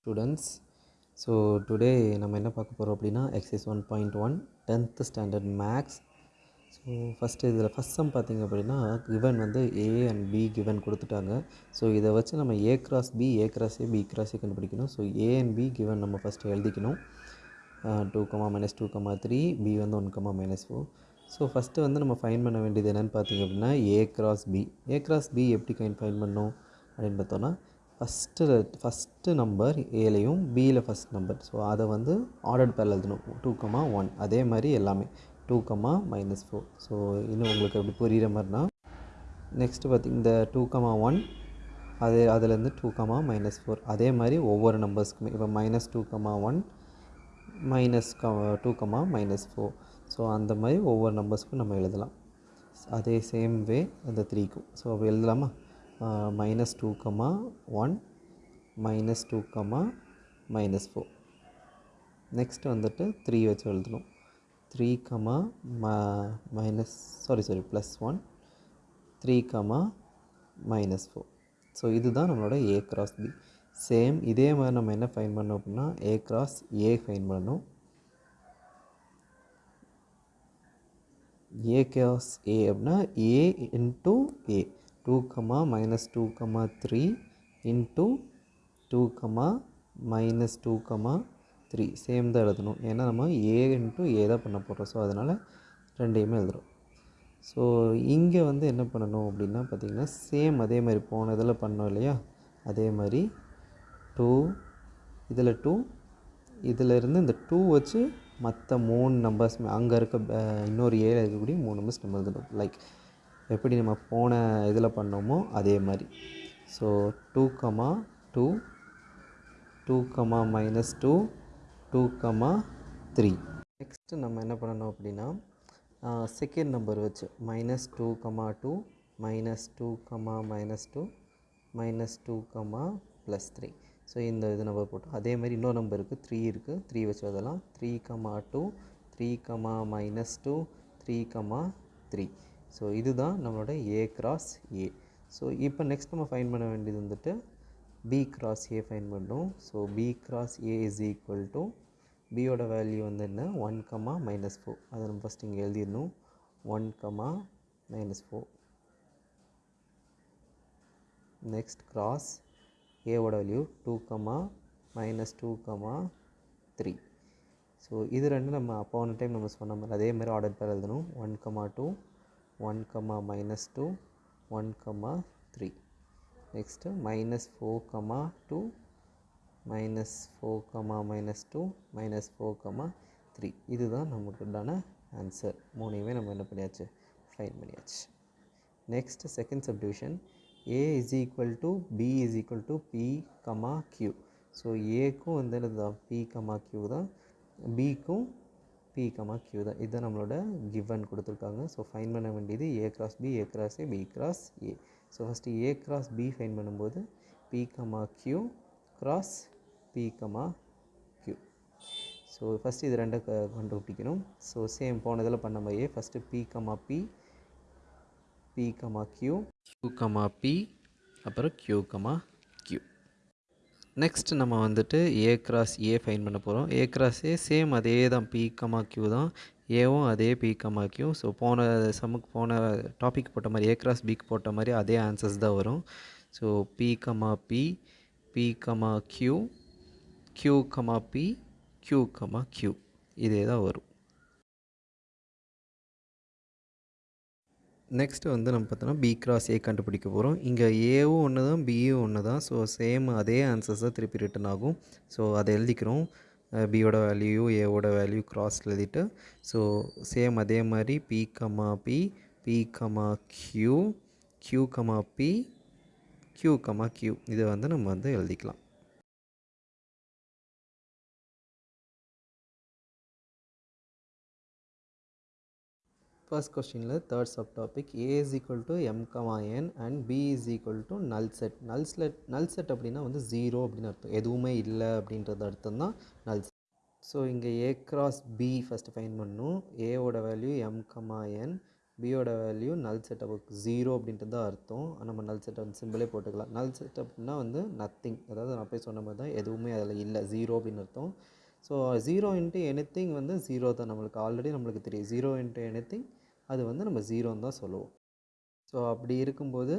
Students so today நம்ம என்ன பார்க்க போகிறோம் அப்படின்னா exercise one point one tenth standard maths so first இதில் ஃபஸ்ட் சம் பார்த்திங்க அப்படின்னா கிவன் வந்து ஏ அண்ட் பி கிவன் கொடுத்துட்டாங்க. ஸோ இதை வச்சு நம்ம A cross B A cross A B cross A கண்டுபிடிக்கணும். So A and B given நம்ம ஃபஸ்ட்டு எழுதிக்கணும். Two comma minus two comma three B வந்து one comma minus four so first வந்து நம்ம ஃபைன் பண்ண வேண்டியது என்னென்னு பார்த்தீங்க அப்படின்னா A cross B A cross B எப்படி கைன் ஃபைன் பண்ணோம் அப்படின்னு பார்த்தோன்னா ஃபஸ்ட்டு ஃபஸ்ட்டு நம்பர் ஏலையும் பியில் ஃபஸ்ட் நம்பர் ஸோ அதை வந்து ஆர்டர் பேரில் எழுதணும். டூ கமா ஒன் அதே மாதிரி எல்லாமே. Two comma minus four so இன்னும் உங்களுக்கு அப்படி புரிகிற மாதிரினா நெக்ஸ்ட்டு பார்த்திங்க இந்த டூ கமா ஒன் அது அதுலேருந்து டூ கமா மைனஸ் ஃபோர் அதே மாதிரி ஒவ்வொரு நம்பர்ஸ்க்குமே இப்போ minus two comma one minus க two comma minus four so அந்த மாதிரி ஒவ்வொரு நம்பர்ஸ்க்கும் நம்ம எழுதலாம். அதே சேம் வே அந்த த்ரீக்கும் ஸோ அப்போ எழுதலாமா? Minus two comma one minus two comma minus four next வந்துட்டு த்ரீ வச்சு எழுதணும் த்ரீ கமா ம minus sorry sorry plus one three comma minus four so இதுதான் நம்மளோட ஏ கிராஸ் பி சேம் இதே மாதிரி நம்ம என்ன ஃபைன் பண்ணோம் அப்படின்னா ஏ கிராஸ் ஏ ஃபைன் பண்ணணும் ஏ கிராஸ் ஏ அப்படின்னா A into A two comma minus two comma three into two comma minus two comma three same தான் எழுதணும். ஏன்னா நம்ம ஏ இன்ட்டு ஏ தான் பண்ண போகிறோம் ஸோ அதனால் ரெண்டையுமே எழுதுகிறோம் ஸோ இங்கே வந்து என்ன பண்ணணும் அப்படின்னா பார்த்திங்கன்னா சேம் அதே மாதிரி போன இதில் பண்ணோம் இல்லையா? அதே மாதிரி டூ இதில் டூ இதிலிருந்து இந்த டூ வச்சு மற்ற மூணு நம்பர்ஸ் அங்கே இருக்க இன்னொரு ஏழு இருக்கக்கூடிய மூணு நம்பர்ஸ் நம்ம எழுதணும். லைக் எப்படி நம்ம போன இதில் பண்ணோமோ அதே மாதிரி. So two comma two two comma minus two two comma three next நம்ம என்ன பண்ணணும் அப்படின்னா செகண்ட் நம்பர் வச்சு minus two comma two minus two comma minus two minus two comma plus three so இந்த இது நம்பர் போட்டோம். அதே மாதிரி இன்னொரு நம்பர் இருக்குது த்ரீ இருக்குது த்ரீ வச்சு அதெல்லாம் three comma two three comma minus two three comma three so இதுதான் நம்மளோட ஏ கிராஸ் ஏ ஸோ இப்போ நெக்ஸ்ட் நம்ம ஃபைன் பண்ண வேண்டியது வந்துட்டு பி கிராஸ் ஏ ஃபைன் பண்ணுறோம் so B cross A is equal to பியோட வேல்யூ வந்து என்ன? ஒன் கமா மைனஸ் ஃபோர் அதை நம்ம ஃபஸ்ட் இங்கே எழுதிடணும். One comma minus four next cross ஏவோட value two comma minus two comma three so இது ரெண்டு நம்ம அப்போ ஒன் டைம் நம்ம சொன்ன மாதிரி அதே மாதிரி ஆர்டர் பேர் எழுதணும். One comma two one comma minus two one comma three next minus four comma two minus four comma minus two minus four comma three இதுதான் நமக்கு உண்டான ஆன்சர் மூணையுமே நம்ம என்ன பண்ணியாச்சு? ஃபைன் பண்ணியாச்சு. Next second subdivision A is equal to P is equal to P comma Q so ஏக்கும் வந்து என்னது பி கமா கியூ தான். பிக்கும் பி கமா கியூ தான். இதுதான் நம்மளோட கிவன் கொடுத்துருக்காங்க. ஸோ ஃபைன் பண்ண வேண்டியது A cross B A cross A B cross A so first A cross B find பண்ணும்போது P comma Q cross P comma Q so first இது ரெண்டை க கண்டுபிடிக்கணும். ஸோ சேம் போனதில் பண்ண மாதிரியே first P comma P P comma Q Q comma P அப்புறம் Q comma next நம்ம வந்துட்டு ஏ கிராஸ் ஏ ஃபைன் பண்ண போகிறோம் ஏ கிராஸ் ஏ சேம் அதே தான் பி கமா கியூ தான் ஏவும் அதே பி கமா கியூ ஸோ போன சமுக்கு போன டாபிக் போட்ட மாதிரி ஏ கிராஸ் பிக்கு போட்ட மாதிரி அதே ஆன்சர்ஸ் தான் வரும். So P comma P P comma Q Q comma P Q comma Q இதே தான் வரும். நெக்ஸ்ட்டு வந்து நம்ம பார்த்தோன்னா பி கிராஸ் ஏ கண்டுபிடிக்க போகிறோம் இங்கே ஏவும் ஒன்று தான் பியும் ஒன்று தான் ஸோ சேம் அதே ஆன்சர்ஸ் தான் திருப்பி ரிட்டன் ஆகும். ஸோ அதை எழுதிக்கிறோம். பியோட வேல்யூ ஏவோட வேல்யூ கிராஸ் எழுதிட்டு ஸோ சேம் அதே மாதிரி P comma P P comma Q Q comma P Q comma Q இதை வந்து நம்ம வந்து எழுதிக்கலாம். ஃபர்ஸ்ட் கொஸ்டினில் third subtopic A is equal to M comma N and B is equal to null set null set null set அப்படின்னா வந்து zero அப்படின்னு அர்த்தம். எதுவுமே இல்லை அப்படின்றது அர்த்தம் தான் நல் செட் ஸோ இங்கே A cross B first find பண்ணணும் ஏவோட வேல்யூ எம் கமா என் பியோட வேல்யூ நல் செட்டப்புக்கு ஜீரோ அப்படின்ட்டு தான் அர்த்தம். நம்ம நல் செட்டப் சிம்பிளே போட்டுக்கலாம். நல் செட்டப்னா வந்து நத்திங் அதாவது நான் போய் சொன்ன மாதிரி தான் எதுவுமே அதில் இல்லை. ஜீரோ அப்படின்னு அர்த்தம். ஸோ ஜீரோ இன்ட்டு எனித்திங் வந்து ஜீரோ தான் நம்மளுக்கு. ஆல்ரெடி நம்மளுக்கு தெரியும். ஜீரோ இன்ட்டு எனித்திங் அது வந்து நம்ம ஜீரோன்னு தான் சொல்லுவோம். ஸோ அப்படி இருக்கும்போது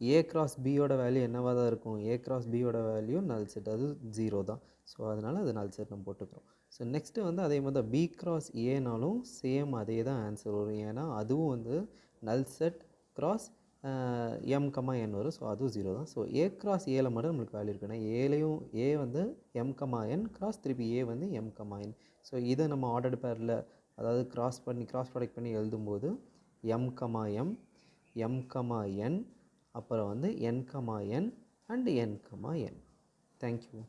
ஏ கிராஸ் பியோட வேல்யூ என்னவாக தான் இருக்கும்? ஏ கிராஸ் பியோட வேல்யூ நல் செட் அது ஜீரோ தான். ஸோ அதனால் அது நல் செட் நம்ம போட்டுக்கிறோம். ஸோ நெக்ஸ்ட்டு வந்து அதே மாதிரி தான் பி கிராஸ் ஏனாலும் சேம் அதே தான் ஆன்சர் வரும். ஏன்னா அதுவும் வந்து null set cross M comma N வரும். ஸோ அதுவும் ஜீரோ தான். ஸோ ஏ கிராஸ் ஏல மட்டும் நம்மளுக்கு வேல்யூ இருக்குன்னா ஏலையும் ஏ வந்து எம் கமா என் கிராஸ் திருப்பி ஏ வந்து எம் கமா என் ஸோ இதை நம்ம ஆர்டர் பேரில் அதாவது கிராஸ் பண்ணி கிராஸ் ப்ராடக்ட் பண்ணி எழுதும்போது M comma M M comma N அப்புறம் வந்து N comma N and N comma N thank you